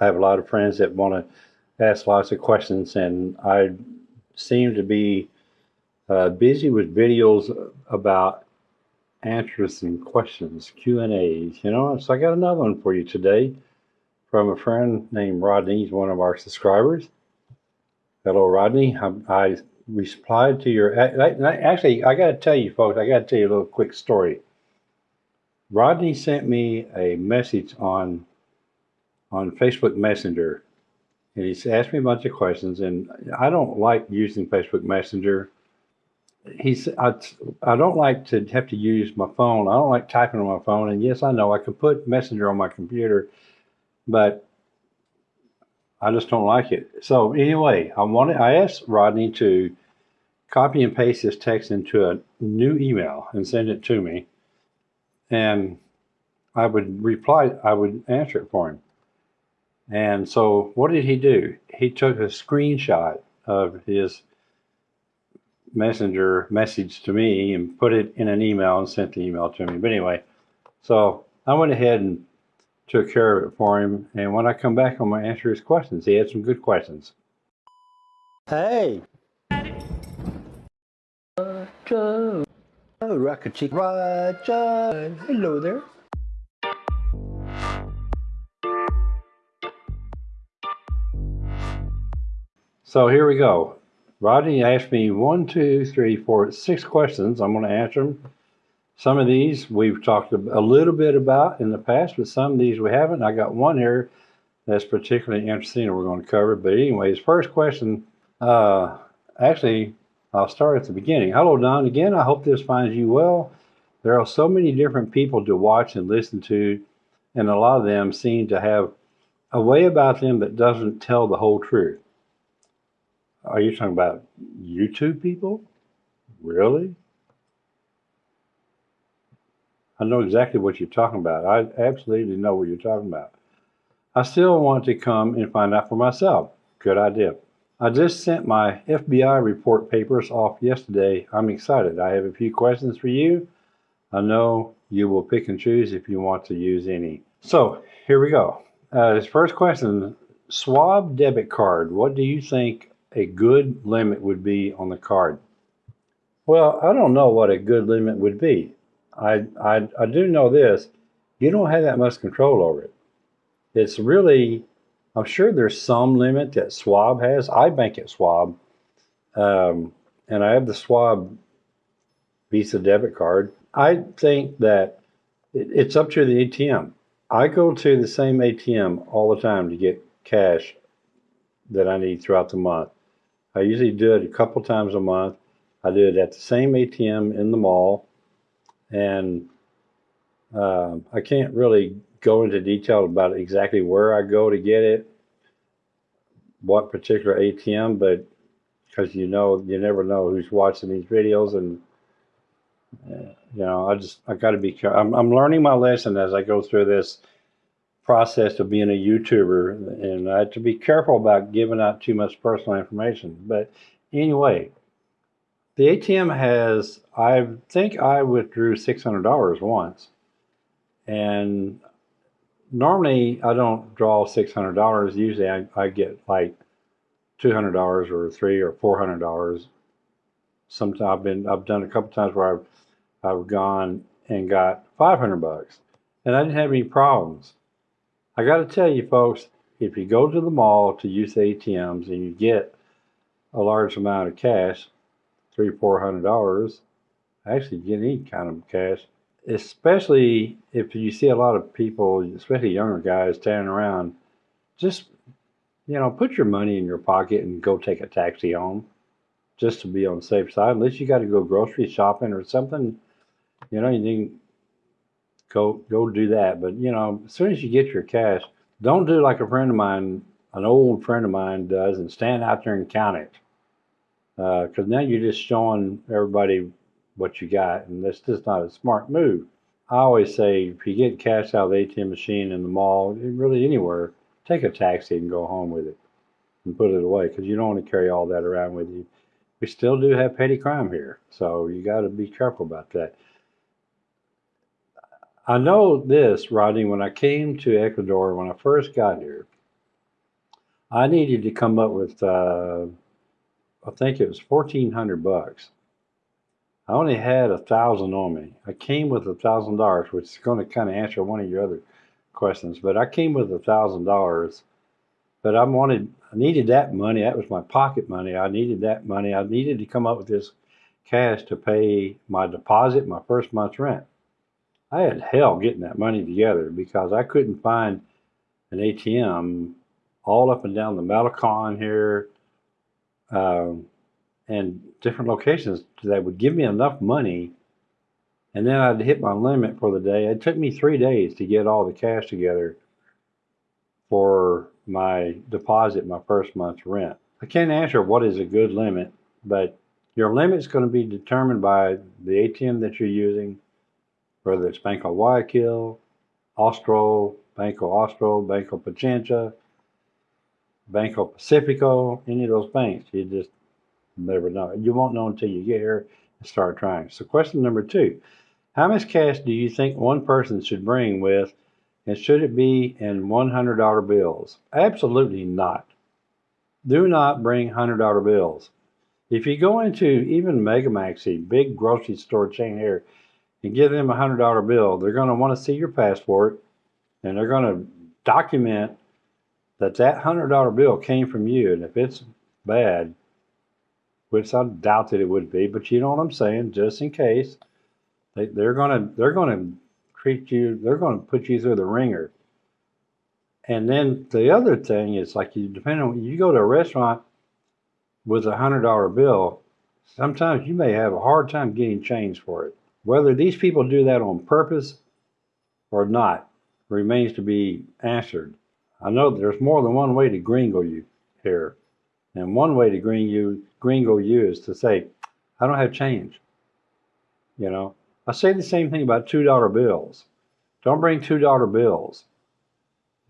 I have a lot of friends that want to ask lots of questions, and I seem to be uh, busy with videos about answers and questions, Q and A's. You know, so I got another one for you today from a friend named Rodney. He's one of our subscribers. Hello, Rodney. I, I replied to your. Actually, I got to tell you, folks. I got to tell you a little quick story. Rodney sent me a message on on Facebook Messenger, and he's asked me a bunch of questions. And I don't like using Facebook Messenger. He's I, I don't like to have to use my phone. I don't like typing on my phone. And yes, I know I can put Messenger on my computer, but I just don't like it. So anyway, I wanted I asked Rodney to copy and paste this text into a new email and send it to me. And I would reply, I would answer it for him. And so what did he do? He took a screenshot of his messenger message to me and put it in an email and sent the email to me. But anyway, so I went ahead and took care of it for him. And when I come back, I'm going to answer his questions. He had some good questions. Hey. Roger. Oh, Rocket Chick. Roger. Hello there. So here we go. Rodney asked me one, two, three, four, six questions. I'm going to answer them. Some of these we've talked a little bit about in the past, but some of these we haven't. I got one here that's particularly interesting and we're going to cover. But anyways, first question, uh, actually, I'll start at the beginning. Hello, Don. Again, I hope this finds you well. There are so many different people to watch and listen to, and a lot of them seem to have a way about them that doesn't tell the whole truth. Are you talking about YouTube people? Really? I know exactly what you're talking about. I absolutely know what you're talking about. I still want to come and find out for myself. Good idea. I just sent my FBI report papers off yesterday. I'm excited. I have a few questions for you. I know you will pick and choose if you want to use any. So here we go. Uh, his first question, Schwab debit card. What do you think a good limit would be on the card? Well, I don't know what a good limit would be. I, I, I do know this. You don't have that much control over it. It's really, I'm sure there's some limit that Schwab has. I bank at Schwab, um, and I have the Schwab Visa debit card. I think that it, it's up to the ATM. I go to the same ATM all the time to get cash that I need throughout the month. I usually do it a couple times a month. I do it at the same ATM in the mall, and uh, I can't really go into detail about exactly where I go to get it, what particular ATM, but because you know, you never know who's watching these videos, and uh, you know, I just I got to be. I'm, I'm learning my lesson as I go through this process of being a YouTuber, and I have to be careful about giving out too much personal information. But anyway, the ATM has, I think I withdrew $600 once. And normally I don't draw $600. Usually I, I get like $200 or three or $400. Sometimes I've been, I've done a couple times where I've, I've gone and got 500 bucks and I didn't have any problems. I got to tell you, folks, if you go to the mall to use ATMs and you get a large amount of cash, three, four hundred dollars, actually get any kind of cash, especially if you see a lot of people, especially younger guys, standing around, just you know, put your money in your pocket and go take a taxi home, just to be on the safe side. Unless you got to go grocery shopping or something, you know, you go go do that. But you know, as soon as you get your cash, don't do like a friend of mine, an old friend of mine does, and stand out there and count it. Because uh, now you're just showing everybody what you got, and that's just not a smart move. I always say if you get cash out of the ATM machine in the mall, really anywhere, take a taxi and go home with it and put it away because you don't want to carry all that around with you. We still do have petty crime here, so you got to be careful about that. I know this, Rodney, when I came to Ecuador, when I first got here, I needed to come up with, uh, I think it was fourteen hundred bucks. I only had a thousand on me. I came with a thousand dollars, which is going to kind of answer one of your other questions. But I came with a thousand dollars. But I wanted, I needed that money. That was my pocket money. I needed that money. I needed to come up with this cash to pay my deposit, my first month's rent. I had hell getting that money together because I couldn't find an ATM all up and down the Malecon here, um, and different locations that would give me enough money. And then I'd hit my limit for the day. It took me three days to get all the cash together for my deposit, my first month's rent. I can't answer what is a good limit, but your limit is going to be determined by the ATM that you're using, whether it's Banco Guayaquil, Austro, Banco Austro, Banco Pichincha, Banco Pacifico, any of those banks. You just never know. You won't know until you get here and start trying. So, question number two How much cash do you think one person should bring with, and should it be in $100 bills? Absolutely not. Do not bring $100 bills. If you go into even Megamaxi, big grocery store chain here, and give them a $100 bill, they're going to want to see your passport and they're going to document that that $100 bill came from you. And if it's bad, which I doubt that it would be, but you know what I'm saying, just in case, they, they're gonna they're gonna treat you, they're gonna put you through the ringer. And then the other thing is like you depending on you go to a restaurant with a hundred dollar bill, sometimes you may have a hard time getting change for it. Whether these people do that on purpose or not remains to be answered. I know there's more than one way to gringo you here. And one way to gringo you, you is to say, I don't have change. You know, I say the same thing about $2 bills. Don't bring $2 bills.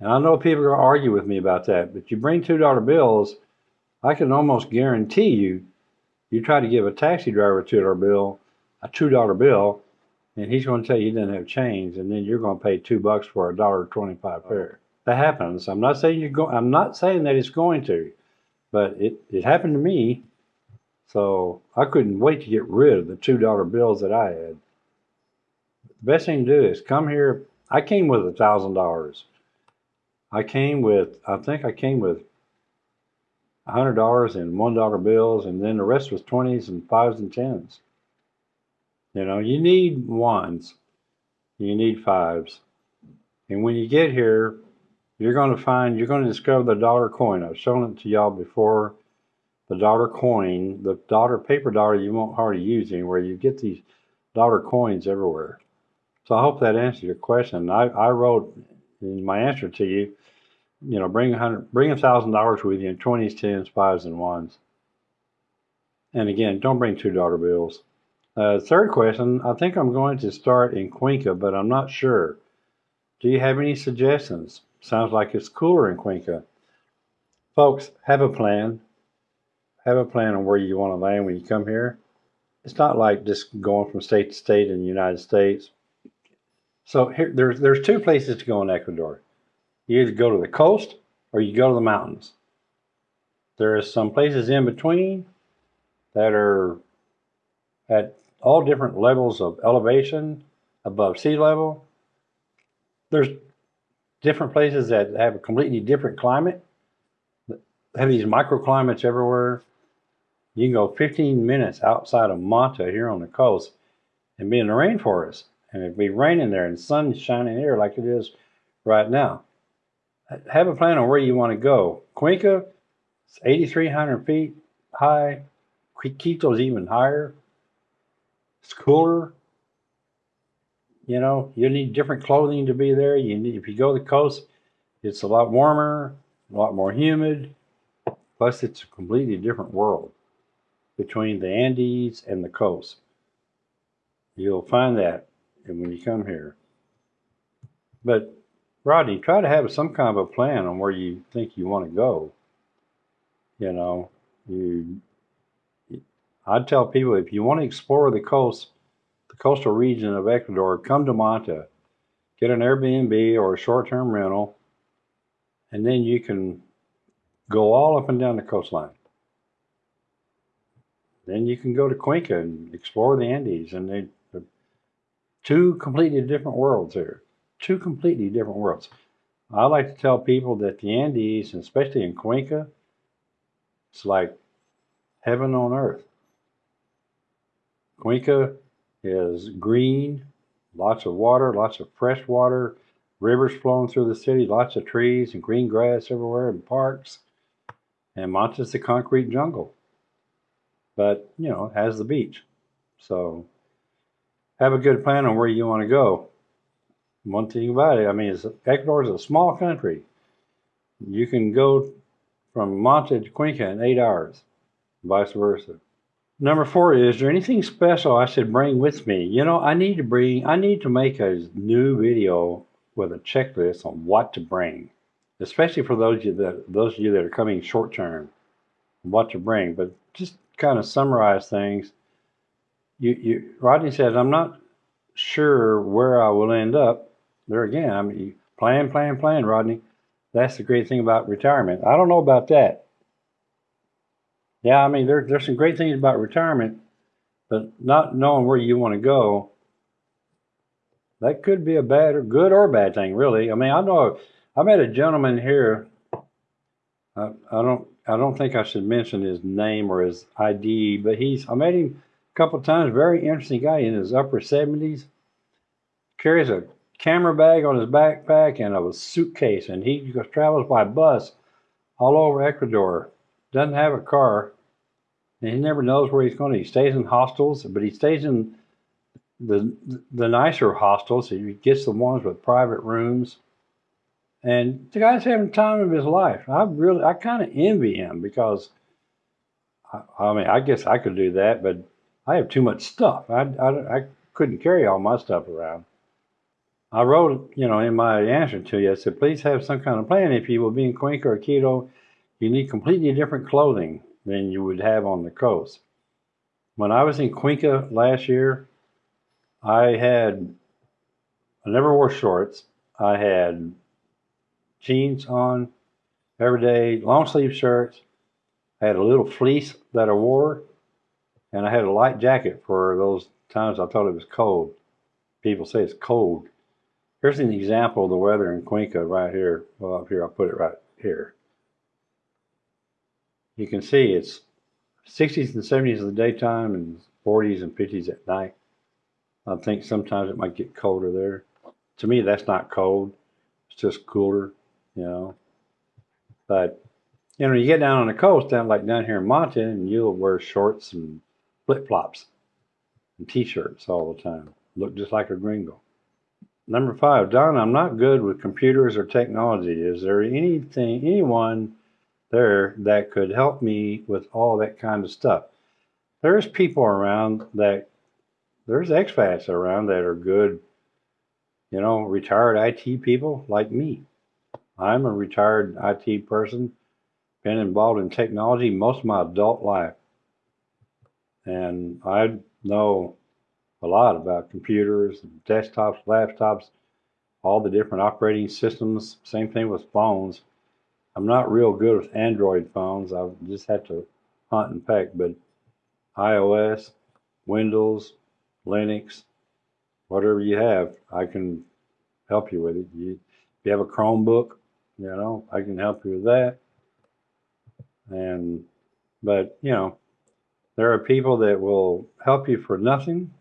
And I know people are going to argue with me about that, but you bring $2 bills, I can almost guarantee you, you try to give a taxi driver a $2 bill, a $2 bill, and he's going to tell you he doesn't have change, and then you're going to pay two bucks for a dollar twenty-five fare. That happens. I'm not saying you're going. I'm not saying that it's going to, but it it happened to me. So I couldn't wait to get rid of the two dollar bills that I had. The best thing to do is come here. I came with a thousand dollars. I came with. I think I came with a hundred dollars in one dollar bills, and then the rest was twenties and fives and tens. You know, you need ones, you need fives. And when you get here, you're going to find, you're going to discover the dollar coin. I've shown it to y'all before. The dollar coin, the dollar paper dollar you won't hardly use anywhere. You get these dollar coins everywhere. So I hope that answers your question. I, I wrote in my answer to you, you know, bring a hundred, bring a thousand dollars with you in twenties, tens, fives, and ones. And again, don't bring two dollar bills. Uh, third question, I think I'm going to start in Cuenca, but I'm not sure. Do you have any suggestions? Sounds like it's cooler in Cuenca. Folks, have a plan. Have a plan on where you want to land when you come here. It's not like just going from state to state in the United States. So here, there's there's two places to go in Ecuador. You either go to the coast or you go to the mountains. There are some places in between that are at all different levels of elevation above sea level. There's different places that have a completely different climate, have these microclimates everywhere. You can go 15 minutes outside of Manta here on the coast and be in the rainforest. And it'd be raining there and sun shining here like it is right now. Have a plan on where you want to go. Cuenca, it's 8,300 feet high. Quito's even higher. It's cooler. You know, you need different clothing to be there. You need, if you go to the coast, it's a lot warmer, a lot more humid. Plus, it's a completely different world between the Andes and the coast. You'll find that when you come here. But Rodney, try to have some kind of a plan on where you think you want to go. You know, you I'd tell people if you want to explore the coast, the coastal region of Ecuador, come to Manta, get an Airbnb or a short-term rental, and then you can Go all up and down the coastline. Then you can go to Cuenca and explore the Andes, and they two completely different worlds here. Two completely different worlds. I like to tell people that the Andes, especially in Cuenca, it's like heaven on earth. Cuenca is green, lots of water, lots of fresh water, rivers flowing through the city, lots of trees and green grass everywhere, and parks. And Manta's the concrete jungle, but you know, it has the beach. So have a good plan on where you want to go. One thing about it, I mean, Ecuador is a small country. You can go from Manta to Cuenca in eight hours, vice versa. Number four is there anything special I should bring with me? You know, I need to bring, I need to make a new video with a checklist on what to bring, especially for those of you that those of you that are coming short term, what to bring. But just kind of summarize things. You, you, Rodney says, I'm not sure where I will end up. There again, I mean, plan, plan, plan, Rodney. That's the great thing about retirement. I don't know about that. Yeah, I mean, there, there's some great things about retirement, but not knowing where you want to go, that could be a bad or good or bad thing, really. I mean, I know I met a gentleman here. I, I don't, I don't think I should mention his name or his ID, but he's. I met him a couple of times. Very interesting guy in his upper seventies. Carries a camera bag on his backpack and a suitcase, and he travels by bus all over Ecuador. Doesn't have a car, and he never knows where he's going. He stays in hostels, but he stays in the the nicer hostels. He gets the ones with private rooms, and the guy's having the time of his life. I really, I kind of envy him because, I, I mean, I guess I could do that, but I have too much stuff. I, I, I couldn't carry all my stuff around. I wrote, you know, in my answer to you, I said, please have some kind of plan. If you will be in Cuenca or Quito, you need completely different clothing than you would have on the coast. When I was in Cuenca last year, I had, I never wore shorts. I had jeans on every day, long sleeve shirts. I had a little fleece that I wore, and I had a light jacket for those times I thought it was cold. People say it's cold. Here's an example of the weather in Cuenca right here. Well, up here, I'll put it right here. You can see it's 60s and 70s in the daytime and 40s and 50s at night. I think sometimes it might get colder there. To me, that's not cold. It's just cooler, you know. But, you know, you get down on the coast, down like down here in Manta, and you'll wear shorts and flip-flops and t-shirts all the time. Look just like a gringo. Number five, Don, I'm not good with computers or technology. Is there anything, anyone there that could help me with all that kind of stuff? There's people around that, there's expats around that are good, you know, retired IT people like me. I'm a retired IT person, been involved in technology most of my adult life. And I know a lot about computers, desktops, laptops, all the different operating systems. Same thing with phones. I'm not real good with Android phones. I just have to hunt and peck. But iOS, Windows, Linux, whatever you have, I can help you with it. You, if you have a Chromebook, you know, I can help you with that. And, but, you know, there are people that will help you for nothing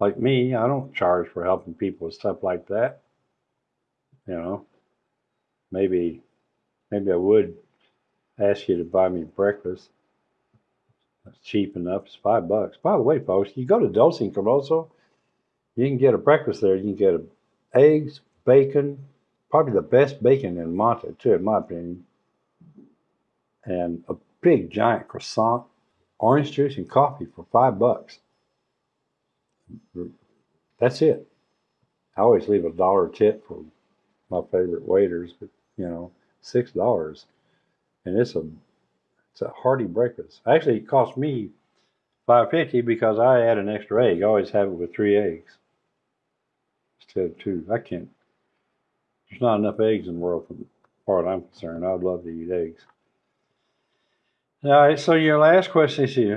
like me, I don't charge for helping people with stuff like that. You know, maybe, maybe I would ask you to buy me breakfast. That's cheap enough. It's five bucks. By the way, folks, you go to Dulce and you can get a breakfast there. You can get eggs, bacon, probably the best bacon in Manta, too, in my opinion, and a big giant croissant, orange juice, and coffee for five bucks. That's it. I always leave a dollar tip for my favorite waiters, but you know, six dollars, and it's a it's a hearty breakfast. Actually, it cost me five fifty because I add an extra egg. I always have it with three eggs instead of two. I can't. There's not enough eggs in the world, from far as I'm concerned. I'd love to eat eggs. All right, so your last question is here,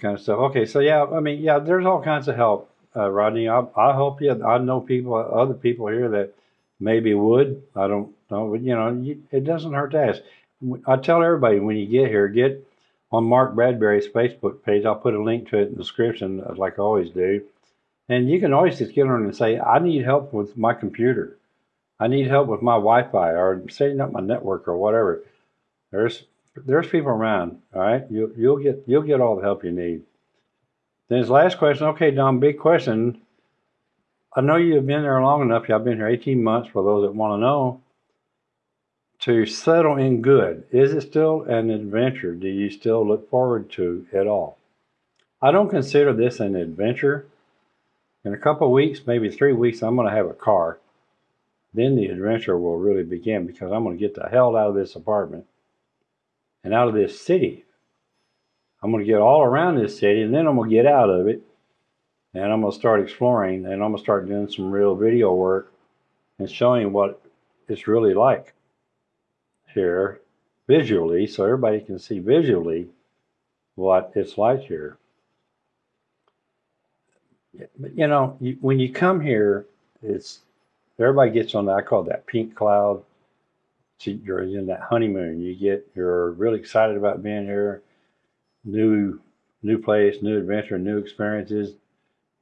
kind of stuff. Okay, so yeah, I mean, yeah, there's all kinds of help, uh, Rodney. I, I help you. I know people, other people here that maybe would. I don't know, but you know, you, it doesn't hurt to ask. I tell everybody when you get here, get on Mark Bradbury's Facebook page. I'll put a link to it in the description, uh, like I always do. And you can always just get on and say, I need help with my computer. I need help with my Wi-Fi or setting up my network or whatever. There's there's people around. All right, you you'll get you'll get all the help you need. Then his last question. Okay, Don, big question. I know you've been there long enough. I've been here 18 months. For those that want to know, to settle in good, is it still an adventure? Do you still look forward to it all? I don't consider this an adventure. In a couple weeks, maybe three weeks, I'm going to have a car. Then the adventure will really begin because I'm going to get the hell out of this apartment and out of this city. I'm going to get all around this city and then I'm going to get out of it and I'm going to start exploring and I'm going to start doing some real video work and showing what it's really like here visually so everybody can see visually what it's like here. But you know, you, when you come here, it's everybody gets on that. I call that pink cloud you're in that honeymoon. You get you're really excited about being here, new new place, new adventure, new experiences,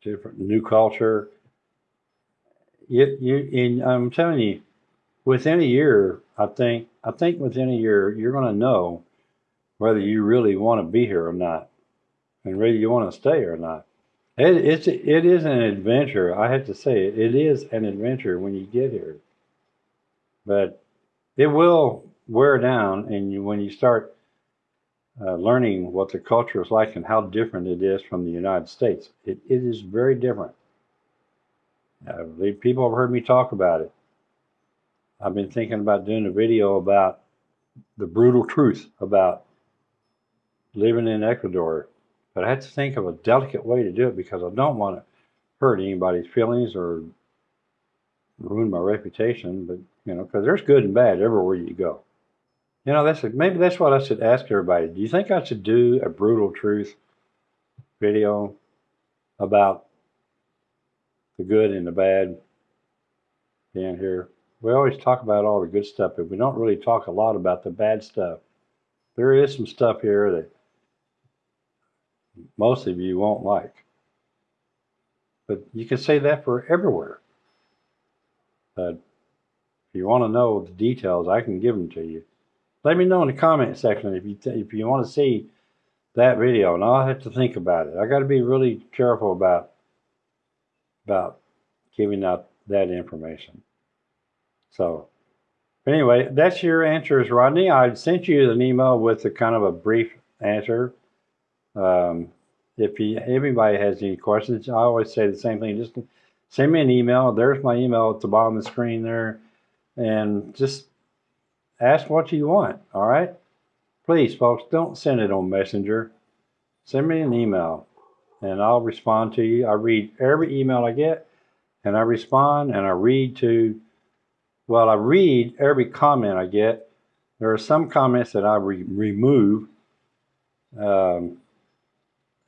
different new culture. You you and I'm telling you, within a year, I think I think within a year you're going to know whether you really want to be here or not, and whether you want to stay or not. It, it's it is an adventure. I have to say it, it is an adventure when you get here. But it will wear down, and you, when you start uh, learning what the culture is like and how different it is from the United States, it, it is very different. Uh, people have heard me talk about it. I've been thinking about doing a video about the brutal truth about living in Ecuador, but I had to think of a delicate way to do it because I don't want to hurt anybody's feelings or ruin my reputation. But you know, because there's good and bad everywhere you go. You know, that's a, maybe that's what I should ask everybody. Do you think I should do a brutal truth video about the good and the bad being here? We always talk about all the good stuff, but we don't really talk a lot about the bad stuff. There is some stuff here that most of you won't like. But you can say that for everywhere. But if you want to know the details, I can give them to you. Let me know in the comment section if you if you want to see that video, and I'll have to think about it. I got to be really careful about about giving out that information. So, anyway, that's your answers, Rodney. I sent you an email with a kind of a brief answer. Um, if you, anybody has any questions, I always say the same thing. Just send me an email. There's my email at the bottom of the screen there and just ask what you want. All right. Please, folks, don't send it on Messenger. Send me an email and I'll respond to you. I read every email I get and I respond and I read to, well, I read every comment I get. There are some comments that I re remove um,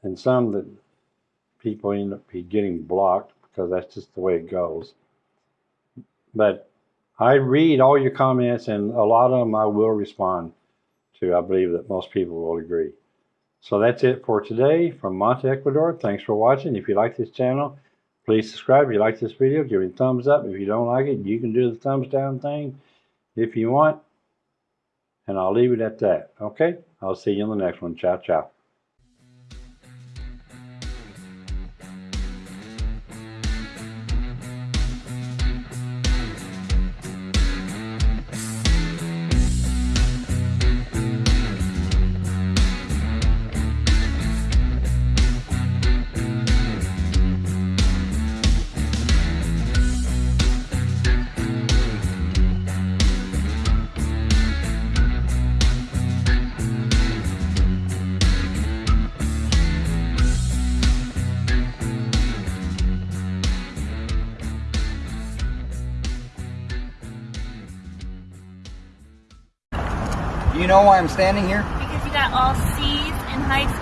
and some that people end up getting blocked because that's just the way it goes. But I read all your comments, and a lot of them I will respond to. I believe that most people will agree. So that's it for today from Manta, Ecuador. Thanks for watching. If you like this channel, please subscribe. If you like this video, give it a thumbs up. If you don't like it, you can do the thumbs down thing if you want. And I'll leave it at that. Okay? I'll see you in the next one. Ciao, ciao. I'm standing here? Because you got all C's in high.